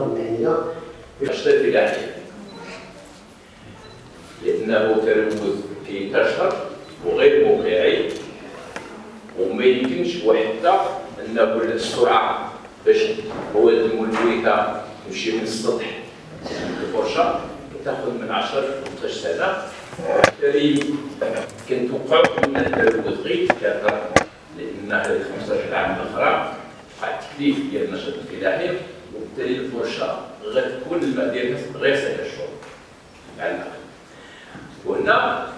في الأشرطة الفلاحية لأنه تلوث كينتشر وغير واقعي وما يمكنش وحتى أنه السرعة باش مواد الملوثة تمشي من السطح. الفرشة تاخذ من 10 ل 15 سنة بالتالي كنتوقع ان التلوث غير يتكاثر لأن هذه 15 عام الاخرى التكليف ديال النشاط الفلاحي. وبالتالي الفرشه غتكون الماء ديالها غير سهل الشرب مع الماء وهنا